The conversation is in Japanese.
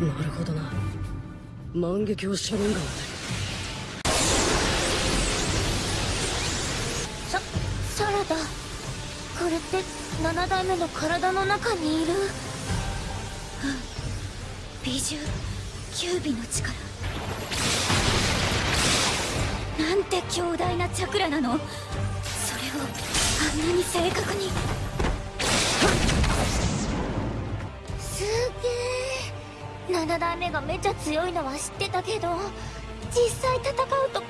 なるほどな。万華鏡シャロンガンササラダ。これって7代目の体の中にいる？うん。美獣九尾の力。なんて強大なチャクラなの？それをあんなに正確に。7代目がめちゃ強いのは知ってたけど実際戦うと